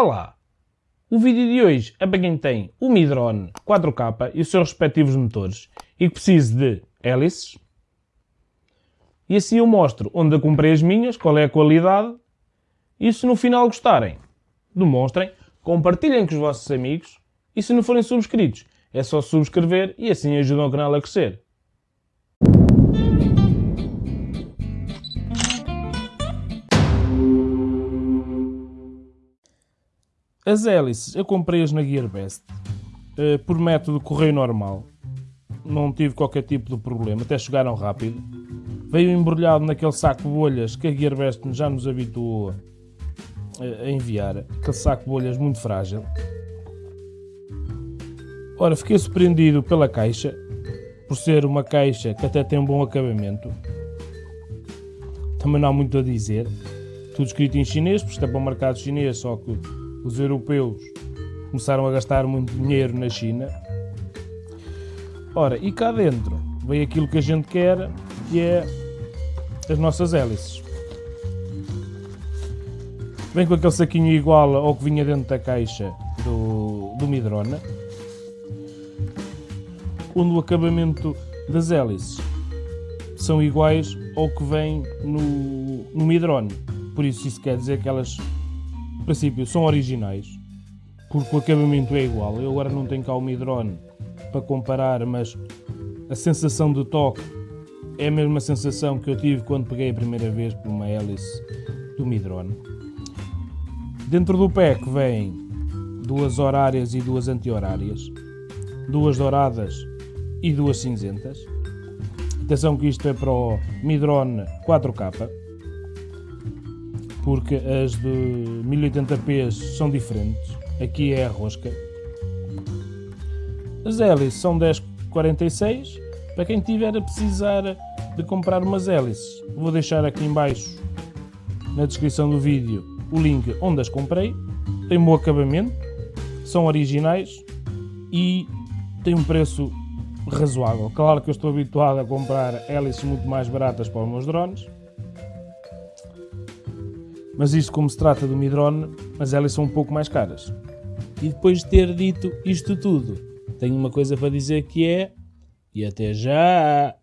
Olá! O vídeo de hoje é para quem tem o Midrone 4K e os seus respectivos motores e que precise de hélices. E assim eu mostro onde eu comprei as minhas, qual é a qualidade e se no final gostarem, demonstrem, compartilhem com os vossos amigos e se não forem subscritos, é só subscrever e assim ajudam o canal a crescer. As hélices eu comprei-as na Gearbest uh, por método correio normal. Não tive qualquer tipo de problema, até chegaram rápido. Veio embrulhado naquele saco de bolhas que a Gearbest já nos habituou a enviar. Aquele saco de bolhas muito frágil. Ora, fiquei surpreendido pela caixa, por ser uma caixa que até tem um bom acabamento. Também não há muito a dizer. Tudo escrito em chinês, porque isto é para o mercado chinês, só que os europeus começaram a gastar muito dinheiro na China. Ora, e cá dentro vem aquilo que a gente quer, que é as nossas hélices. Vem com aquele saquinho igual ao que vinha dentro da caixa do, do Midrona, onde o acabamento das hélices são iguais ao que vem no, no Midrone. Por isso isso quer dizer que elas princípio são originais, porque o acabamento é igual. Eu agora não tenho cá o Midrone para comparar, mas a sensação de toque é a mesma sensação que eu tive quando peguei a primeira vez por uma hélice do Midrone. Dentro do pack vem duas horárias e duas anti-horárias, duas douradas e duas cinzentas. Atenção que isto é para o Midrone 4K porque as de 1080p são diferentes. Aqui é a rosca. As hélices são 1046. Para quem tiver a precisar de comprar umas hélices, vou deixar aqui embaixo na descrição do vídeo o link onde as comprei. Tem bom acabamento, são originais e tem um preço razoável. Claro que eu estou habituado a comprar hélices muito mais baratas para os meus drones, mas isto como se trata do Midrone, mas elas são um pouco mais caras. E depois de ter dito isto tudo, tenho uma coisa para dizer que é... E até já!